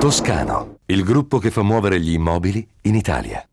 Toscano, il gruppo che fa muovere gli immobili in Italia.